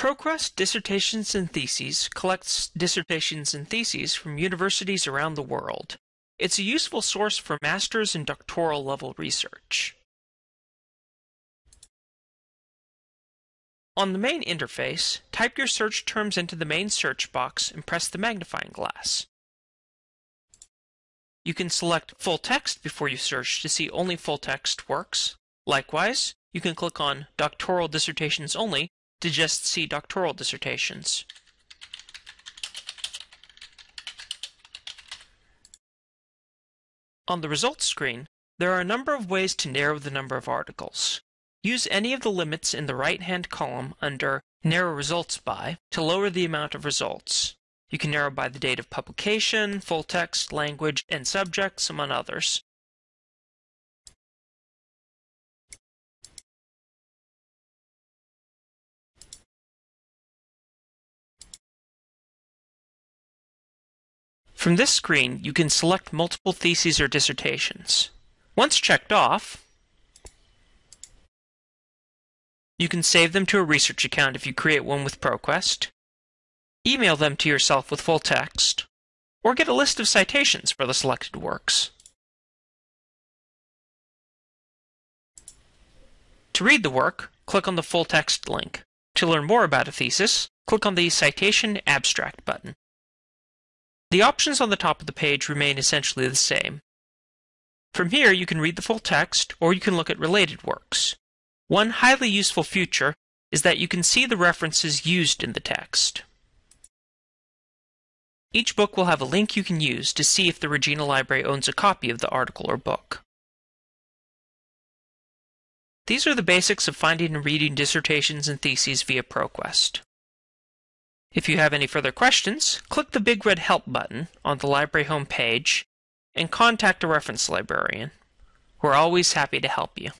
ProQuest Dissertations and Theses collects dissertations and theses from universities around the world. It's a useful source for master's and doctoral level research. On the main interface, type your search terms into the main search box and press the magnifying glass. You can select full text before you search to see only full text works. Likewise, you can click on Doctoral Dissertations Only to just see doctoral dissertations. On the results screen, there are a number of ways to narrow the number of articles. Use any of the limits in the right-hand column under Narrow Results By to lower the amount of results. You can narrow by the date of publication, full text, language, and subjects, among others. From this screen, you can select multiple theses or dissertations. Once checked off, you can save them to a research account if you create one with ProQuest, email them to yourself with full text, or get a list of citations for the selected works. To read the work, click on the full text link. To learn more about a thesis, click on the Citation Abstract button. The options on the top of the page remain essentially the same. From here, you can read the full text, or you can look at related works. One highly useful feature is that you can see the references used in the text. Each book will have a link you can use to see if the Regina Library owns a copy of the article or book. These are the basics of finding and reading dissertations and theses via ProQuest. If you have any further questions, click the big red Help button on the library homepage and contact a reference librarian. We're always happy to help you.